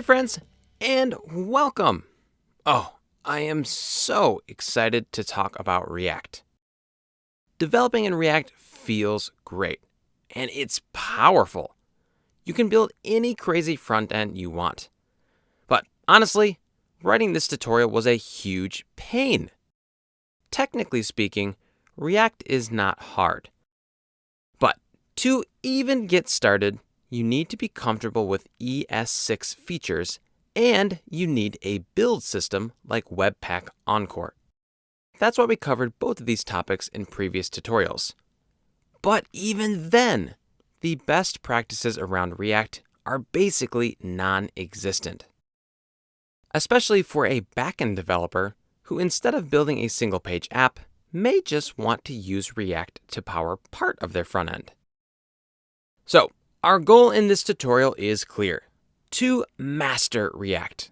Hey, friends, and welcome. Oh, I am so excited to talk about React. Developing in React feels great, and it's powerful. You can build any crazy front end you want. But honestly, writing this tutorial was a huge pain. Technically speaking, React is not hard. But to even get started, you need to be comfortable with ES6 features and you need a build system like Webpack Encore. That's why we covered both of these topics in previous tutorials. But even then, the best practices around React are basically non-existent. Especially for a backend developer who instead of building a single page app may just want to use React to power part of their front end. So our goal in this tutorial is clear, to master React,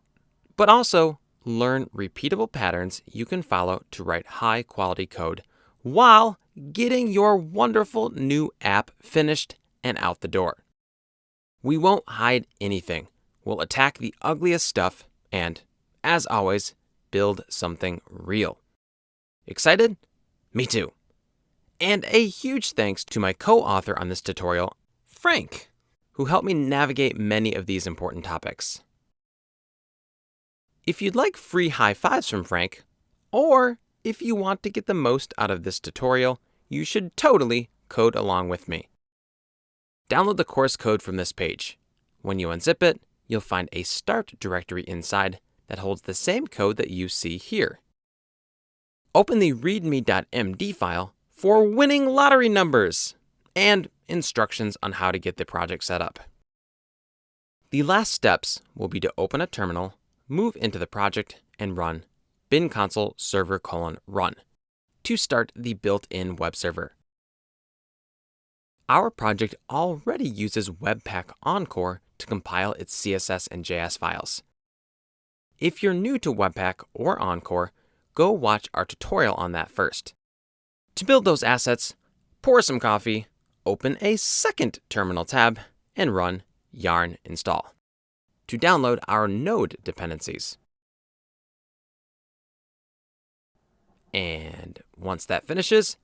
but also learn repeatable patterns you can follow to write high quality code while getting your wonderful new app finished and out the door. We won't hide anything. We'll attack the ugliest stuff and, as always, build something real. Excited? Me too. And a huge thanks to my co-author on this tutorial, Frank, who helped me navigate many of these important topics. If you'd like free high fives from Frank, or if you want to get the most out of this tutorial, you should totally code along with me. Download the course code from this page. When you unzip it, you'll find a start directory inside that holds the same code that you see here. Open the readme.md file for winning lottery numbers and instructions on how to get the project set up. The last steps will be to open a terminal, move into the project, and run bin console server colon run to start the built-in web server. Our project already uses Webpack Encore to compile its CSS and JS files. If you're new to Webpack or Encore, go watch our tutorial on that first. To build those assets, pour some coffee, open a second terminal tab and run yarn install to download our node dependencies. And once that finishes,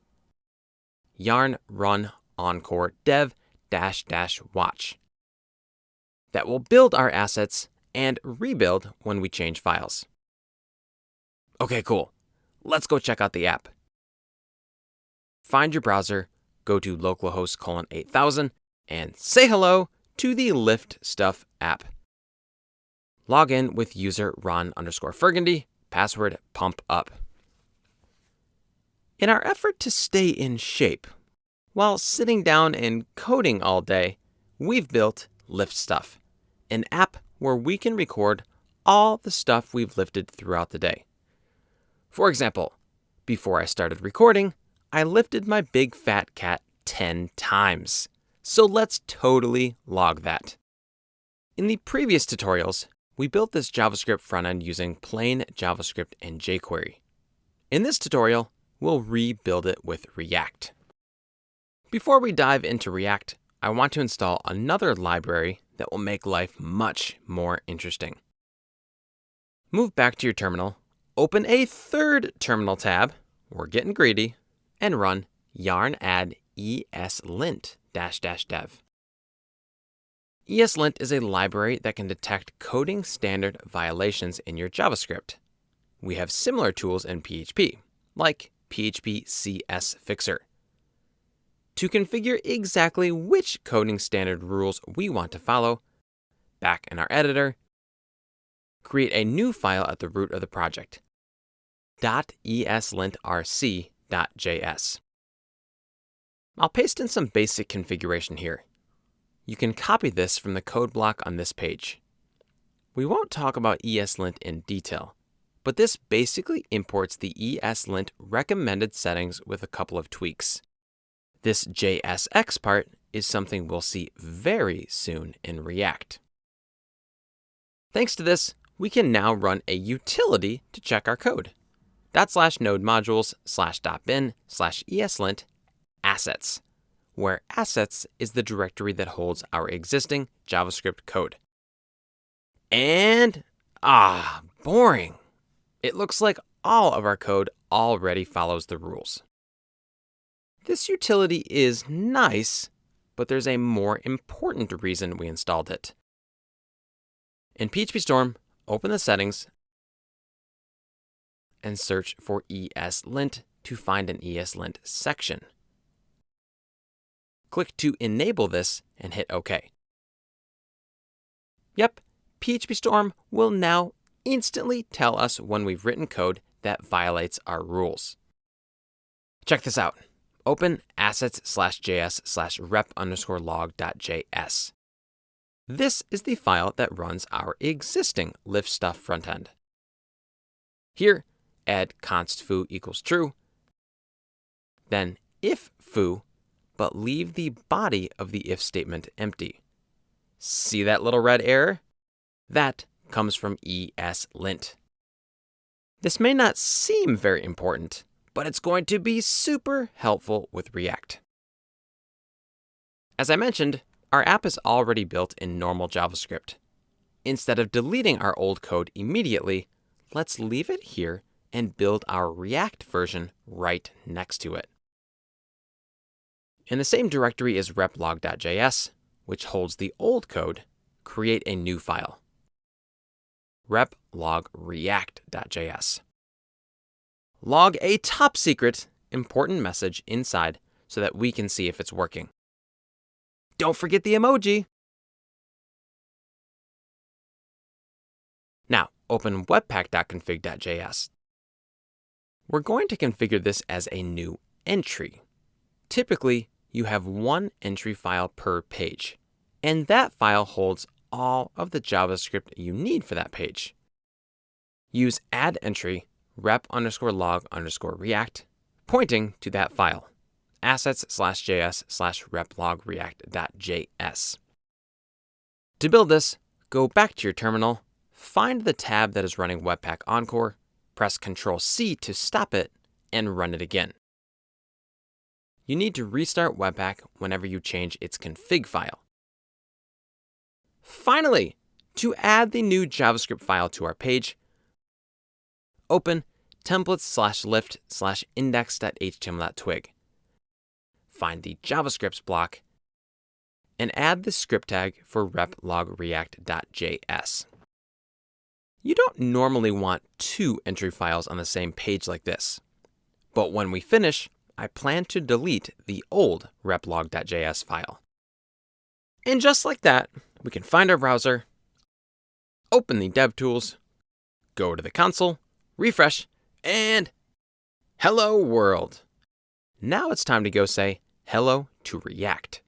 yarn run encore dev dash dash watch. That will build our assets and rebuild when we change files. Okay, cool. Let's go check out the app. Find your browser go to localhost colon 8000 and say hello to the Lift Stuff app. Log in with user Ron underscore Furgandy, password pump up. In our effort to stay in shape, while sitting down and coding all day, we've built Lift Stuff, an app where we can record all the stuff we've lifted throughout the day. For example, before I started recording, I lifted my big fat cat 10 times. So let's totally log that. In the previous tutorials, we built this JavaScript frontend using plain JavaScript and jQuery. In this tutorial, we'll rebuild it with React. Before we dive into React, I want to install another library that will make life much more interesting. Move back to your terminal, open a third terminal tab, we're getting greedy, and run yarn add eslint dash dash dev. ESLint is a library that can detect coding standard violations in your JavaScript. We have similar tools in PHP, like PHP CS Fixer. To configure exactly which coding standard rules we want to follow, back in our editor, create a new file at the root of the project, .eslintrc.js. I'll paste in some basic configuration here. You can copy this from the code block on this page. We won't talk about ESLint in detail, but this basically imports the ESLint recommended settings with a couple of tweaks. This JSX part is something we'll see very soon in React. Thanks to this, we can now run a utility to check our code. Dot slash node modules slash dot bin slash eslint assets, where assets is the directory that holds our existing JavaScript code. And, ah, boring. It looks like all of our code already follows the rules. This utility is nice, but there's a more important reason we installed it. In PHP Storm, open the settings and search for ESLint to find an ESLint section. Click to enable this and hit OK. Yep, PHP Storm will now instantly tell us when we've written code that violates our rules. Check this out. Open assets slash js slash rep underscore log.js. This is the file that runs our existing lift stuff frontend. Here, add const foo equals true, then if foo, but leave the body of the if statement empty. See that little red error? That comes from ESLint. This may not seem very important, but it's going to be super helpful with React. As I mentioned, our app is already built in normal JavaScript. Instead of deleting our old code immediately, let's leave it here and build our React version right next to it. In the same directory as replog.js, which holds the old code, create a new file, replogreact.js. Log a top secret, important message inside so that we can see if it's working. Don't forget the emoji. Now, open webpack.config.js. We're going to configure this as a new entry. Typically, you have one entry file per page, and that file holds all of the JavaScript you need for that page. Use add entry rep underscore log underscore react, pointing to that file, assets slash js slash replog react.js. To build this, go back to your terminal, find the tab that is running Webpack Encore, press Ctrl C to stop it, and run it again you need to restart Webpack whenever you change its config file. Finally, to add the new JavaScript file to our page, open templates slash lift slash index.html.twig. Find the JavaScripts block and add the script tag for replogreact.js. You don't normally want two entry files on the same page like this. But when we finish, I plan to delete the old replog.js file. And just like that, we can find our browser, open the DevTools, go to the console, refresh, and hello world. Now it's time to go say hello to React.